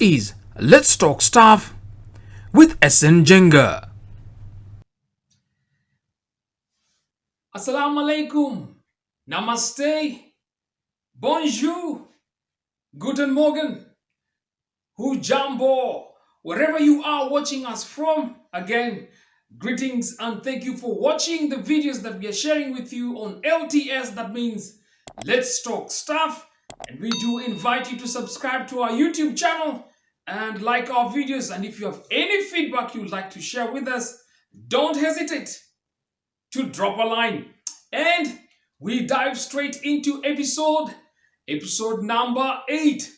Is Let's Talk Stuff with SN Jenga. Assalamu alaikum, Namaste, Bonjour, Guten Morgen, Hujambo, wherever you are watching us from. Again, greetings and thank you for watching the videos that we are sharing with you on LTS. That means Let's Talk Stuff. And we do invite you to subscribe to our YouTube channel and like our videos. And if you have any feedback you'd like to share with us, don't hesitate to drop a line. And we dive straight into episode, episode number eight.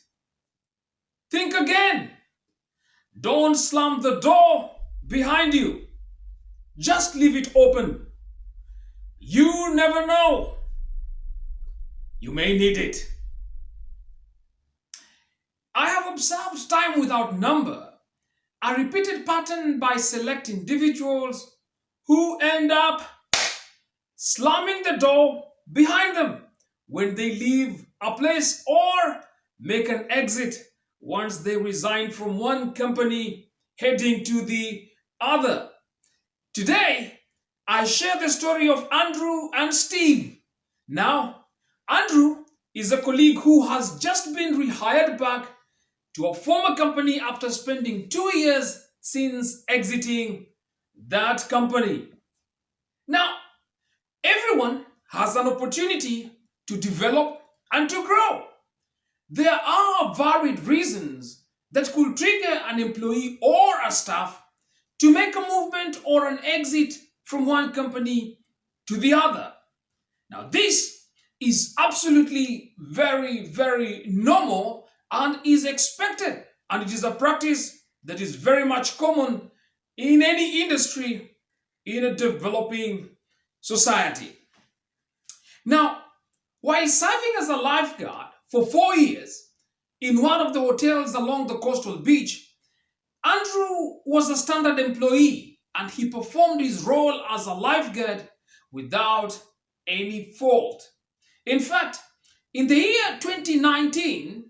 Think again. Don't slam the door behind you. Just leave it open. You never know. You may need it. Observed time without number, a repeated pattern by select individuals who end up slamming the door behind them when they leave a place or make an exit once they resign from one company heading to the other. Today, I share the story of Andrew and Steve. Now, Andrew is a colleague who has just been rehired back to a former company after spending two years since exiting that company. Now, everyone has an opportunity to develop and to grow. There are varied reasons that could trigger an employee or a staff to make a movement or an exit from one company to the other. Now, this is absolutely very, very normal and is expected. And it is a practice that is very much common in any industry in a developing society. Now, while serving as a lifeguard for four years in one of the hotels along the coastal beach, Andrew was a standard employee and he performed his role as a lifeguard without any fault. In fact, in the year 2019,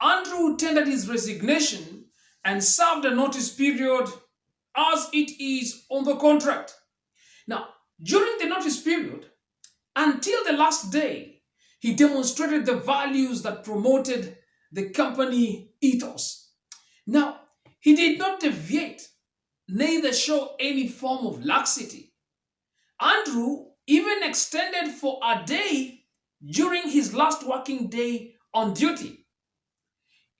Andrew tendered his resignation and served a notice period as it is on the contract. Now, during the notice period, until the last day, he demonstrated the values that promoted the company ethos. Now, he did not deviate, neither show any form of laxity. Andrew even extended for a day during his last working day on duty.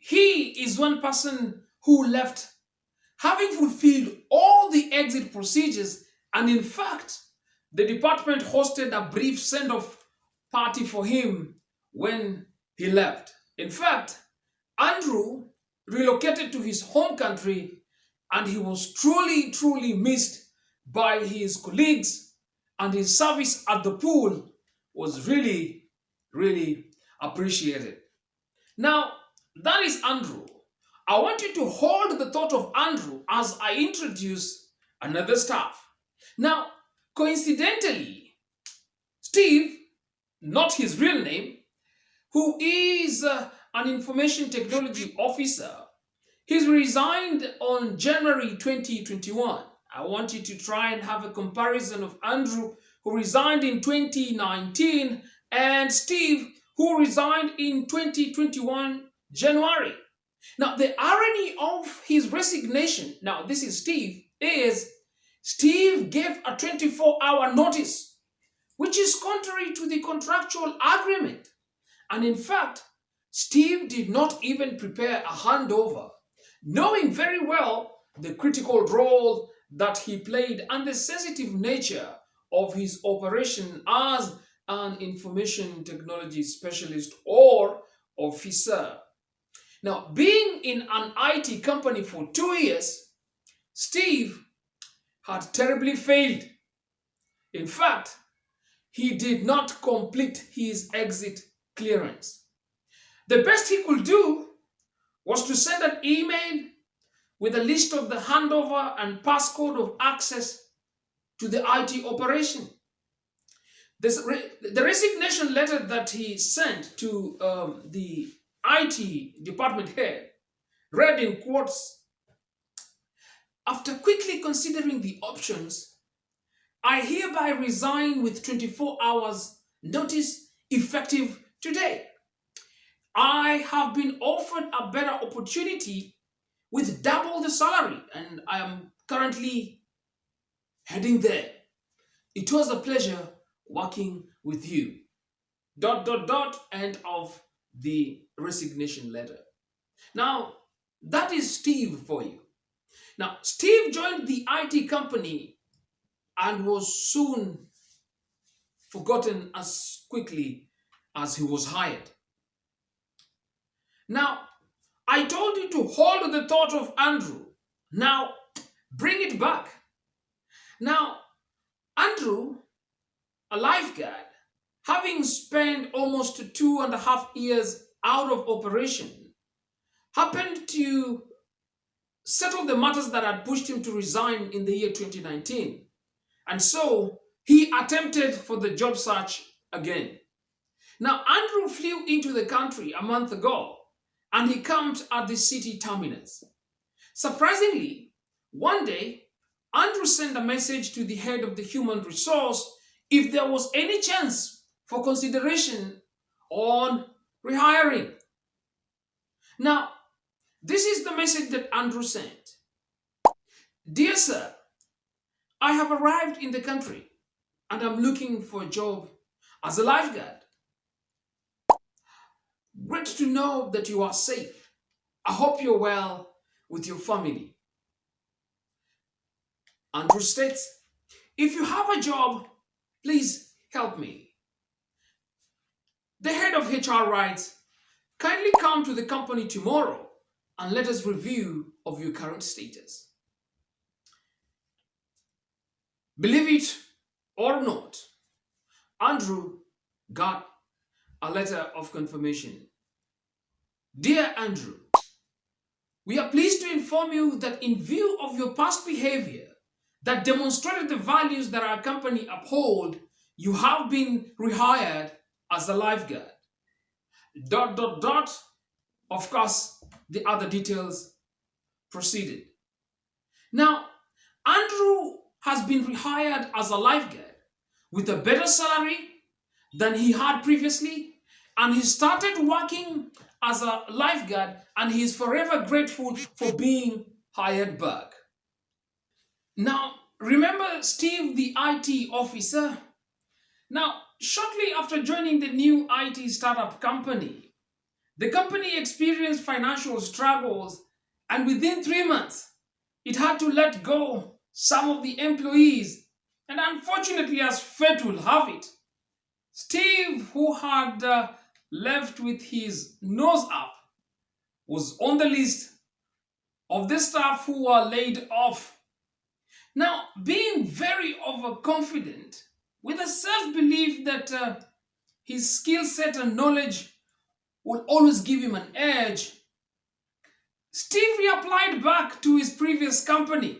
He is one person who left having fulfilled all the exit procedures and in fact, the department hosted a brief send-off party for him when he left. In fact, Andrew relocated to his home country and he was truly, truly missed by his colleagues and his service at the pool was really, really appreciated. Now, that is Andrew. I want you to hold the thought of Andrew as I introduce another staff. Now, coincidentally, Steve, not his real name, who is uh, an information technology officer, he's resigned on January 2021. I want you to try and have a comparison of Andrew, who resigned in 2019, and Steve, who resigned in 2021 January. Now, the irony of his resignation, now this is Steve, is Steve gave a 24-hour notice, which is contrary to the contractual agreement. And in fact, Steve did not even prepare a handover, knowing very well the critical role that he played and the sensitive nature of his operation as an information technology specialist or officer. Now, being in an IT company for two years, Steve had terribly failed. In fact, he did not complete his exit clearance. The best he could do was to send an email with a list of the handover and passcode of access to the IT operation. This, the resignation letter that he sent to um, the IT department head read in quotes After quickly considering the options, I hereby resign with 24 hours notice effective today. I have been offered a better opportunity with double the salary and I am currently heading there. It was a pleasure working with you. Dot, dot, dot, end of the resignation letter. Now, that is Steve for you. Now, Steve joined the IT company and was soon forgotten as quickly as he was hired. Now, I told you to hold the thought of Andrew. Now, bring it back. Now, Andrew, a lifeguard, having spent almost two and a half years out of operation, happened to settle the matters that had pushed him to resign in the year 2019. And so he attempted for the job search again. Now, Andrew flew into the country a month ago and he camped at the city terminus. Surprisingly, one day, Andrew sent a message to the head of the human resource if there was any chance for consideration on rehiring. Now, this is the message that Andrew sent. Dear sir, I have arrived in the country and I'm looking for a job as a lifeguard. Great to know that you are safe. I hope you're well with your family. Andrew states, if you have a job, please help me. The head of HR writes, kindly come to the company tomorrow and let us review of your current status. Believe it or not, Andrew got a letter of confirmation. Dear Andrew, we are pleased to inform you that in view of your past behavior that demonstrated the values that our company uphold, you have been rehired as a lifeguard. Dot, dot, dot. Of course, the other details proceeded. Now, Andrew has been rehired as a lifeguard with a better salary than he had previously and he started working as a lifeguard and he is forever grateful for being hired back. Now, remember Steve, the IT officer? Now, shortly after joining the new IT startup company, the company experienced financial struggles and within three months, it had to let go some of the employees. And unfortunately, as fate will have it, Steve, who had uh, left with his nose up, was on the list of the staff who were laid off. Now, being very overconfident, with a self-belief that uh, his skill set and knowledge will always give him an edge, Steve reapplied back to his previous company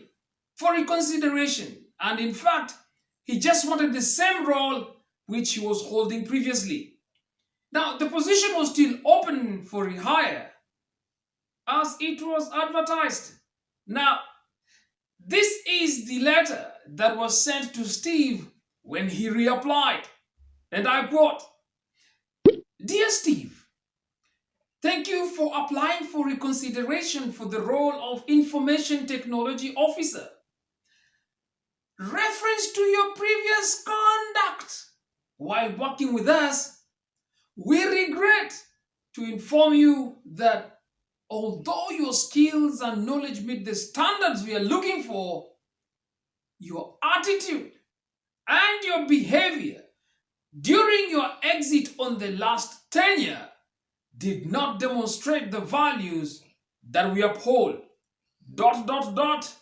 for reconsideration. And in fact, he just wanted the same role which he was holding previously. Now, the position was still open for rehire as it was advertised. Now, this is the letter that was sent to Steve when he reapplied. And I quote, Dear Steve, thank you for applying for reconsideration for the role of Information Technology Officer. Reference to your previous conduct while working with us, we regret to inform you that although your skills and knowledge meet the standards we are looking for, your attitude and your behavior during your exit on the last tenure did not demonstrate the values that we uphold. Dot, dot, dot.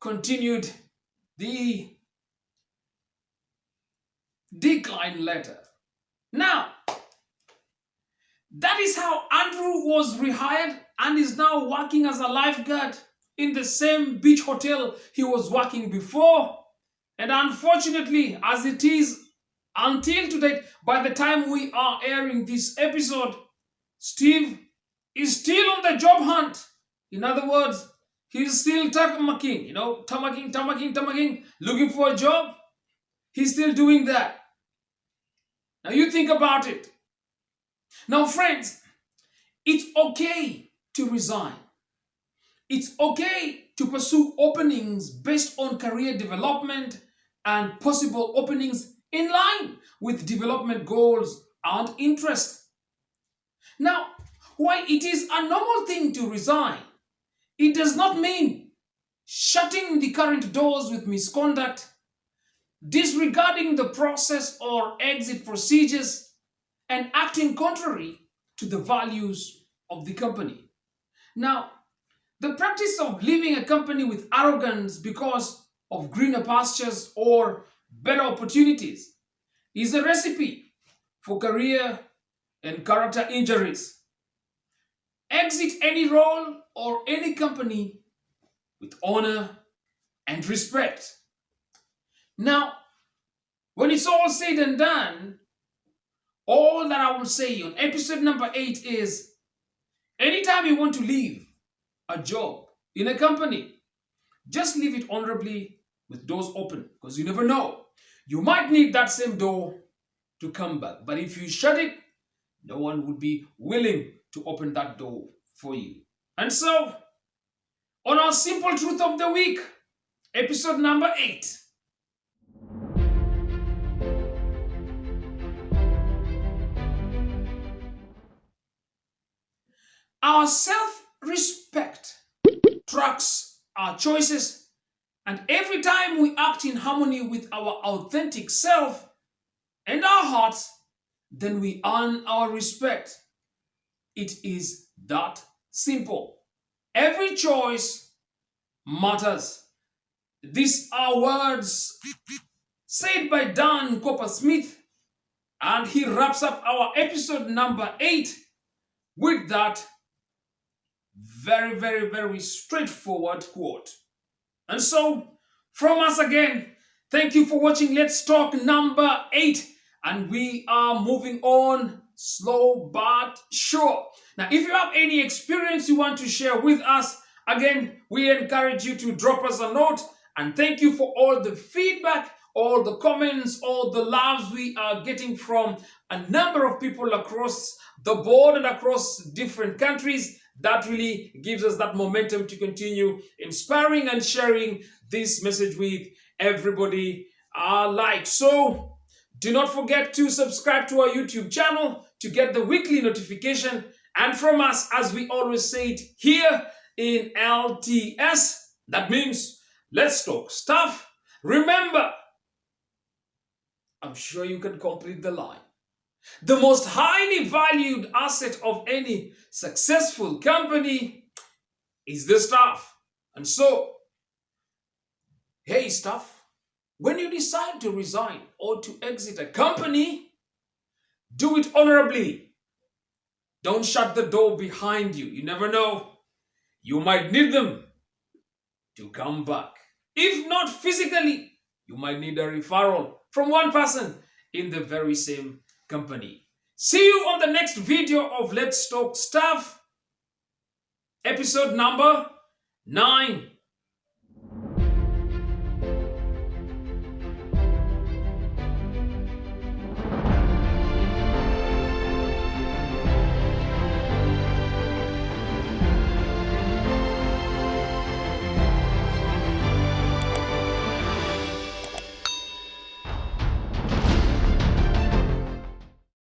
Continued the decline letter. Now, that is how Andrew was rehired and is now working as a lifeguard in the same beach hotel he was working before. And unfortunately, as it is until today, by the time we are airing this episode, Steve is still on the job hunt. In other words, he's still tamaking, you know, tamaking, tamaking, tamaking, looking for a job. He's still doing that. Now you think about it. Now, friends, it's okay to resign. It's okay to pursue openings based on career development and possible openings in line with development goals and interests. Now, while it is a normal thing to resign, it does not mean shutting the current doors with misconduct, disregarding the process or exit procedures, and acting contrary to the values of the company. Now, the practice of leaving a company with arrogance because of greener pastures or better opportunities is a recipe for career and character injuries. Exit any role or any company with honor and respect. Now, when it's all said and done, all that I will say on episode number eight is anytime you want to leave a job in a company, just leave it honorably with doors open because you never know. You might need that same door to come back. But if you shut it, no one would be willing to open that door for you. And so, on our simple truth of the week, episode number eight. Our self respect tracks our choices, and every time we act in harmony with our authentic self and our hearts, then we earn our respect. It is that simple. Every choice matters. These are words said by Dan Coppersmith, and he wraps up our episode number eight with that very, very, very straightforward quote. And so, from us again, thank you for watching Let's Talk number eight. And we are moving on slow but sure. Now, if you have any experience you want to share with us, again, we encourage you to drop us a note. And thank you for all the feedback, all the comments, all the loves we are getting from a number of people across the board and across different countries that really gives us that momentum to continue inspiring and sharing this message with everybody alike. So do not forget to subscribe to our YouTube channel to get the weekly notification. And from us, as we always say it here in LTS, that means let's talk stuff. Remember, I'm sure you can complete the line. The most highly valued asset of any successful company is the staff. And so, hey staff, when you decide to resign or to exit a company, do it honorably. Don't shut the door behind you. You never know. You might need them to come back. If not physically, you might need a referral from one person in the very same company. See you on the next video of Let's Talk Stuff, episode number 9.